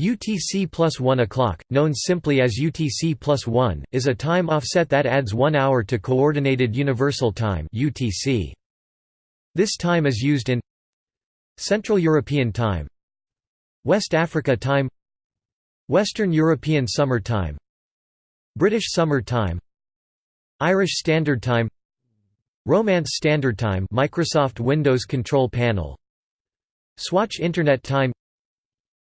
UTC plus 1 o'clock, known simply as UTC plus 1, is a time offset that adds one hour to Coordinated Universal Time UTC. This time is used in Central European Time West Africa Time Western European Summer Time British Summer Time Irish Standard Time Romance Standard Time Microsoft Windows Control Panel Swatch Internet Time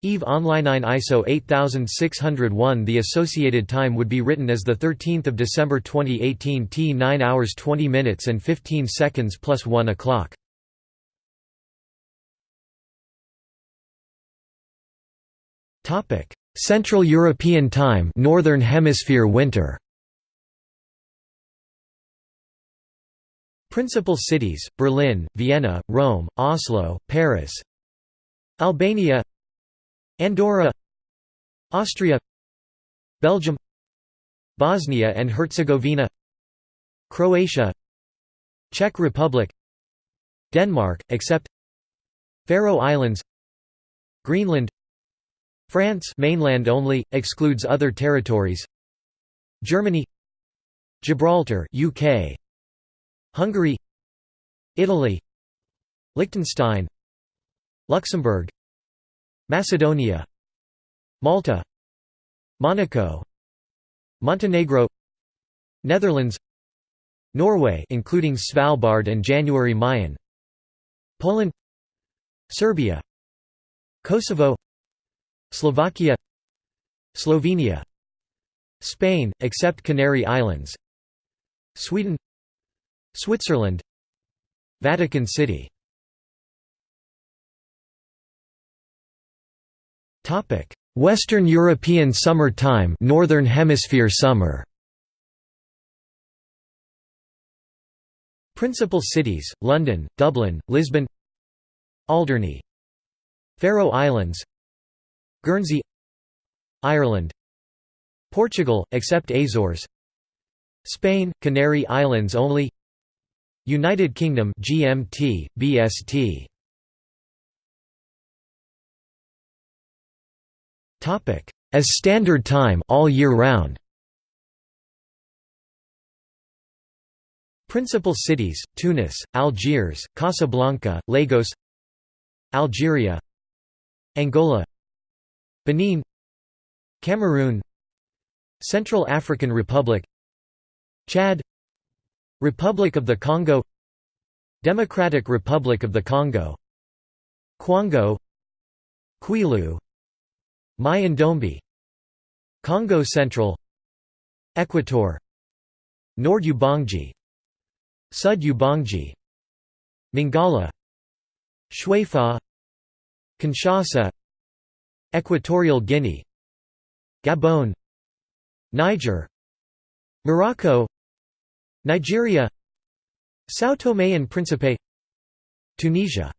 EVE Online ISO 8601 The associated time would be written as 13 December 2018 T 9 hours 20 minutes and 15 seconds plus 1 o'clock. Central European Time Northern Hemisphere winter Principal cities, Berlin, Vienna, Rome, Oslo, Paris Albania Andorra Austria Belgium Bosnia and Herzegovina Croatia Czech Republic Denmark, except Faroe Islands Greenland France mainland only, excludes other territories Germany Gibraltar UK Hungary Italy Liechtenstein Luxembourg Macedonia Malta Monaco Montenegro Netherlands Norway including Svalbard and January Mayen Poland Serbia Kosovo Slovakia Slovenia Spain except Canary Islands Sweden Switzerland Vatican City Western European Summer Time Northern Hemisphere summer. Principal cities, London, Dublin, Lisbon. Alderney. Faroe Islands. Guernsey. Ireland. Portugal, except Azores. Spain, Canary Islands only. United Kingdom GMT, BST As standard time all year round. Principal cities: Tunis, Algiers, Casablanca, Lagos, Algeria, Angola, Benin, Cameroon, Central African Republic, Chad, Republic of the Congo, Democratic Republic of the Congo, Kwango, Kwilu, Mai-Ndombe Kongo Central. Equator. Nord Ubangi Sud Ubangi Mongala Tshuapa Kinshasa. Equatorial Guinea. Gabon. Niger. Morocco. Nigeria. São Tomé and Príncipe. Tunisia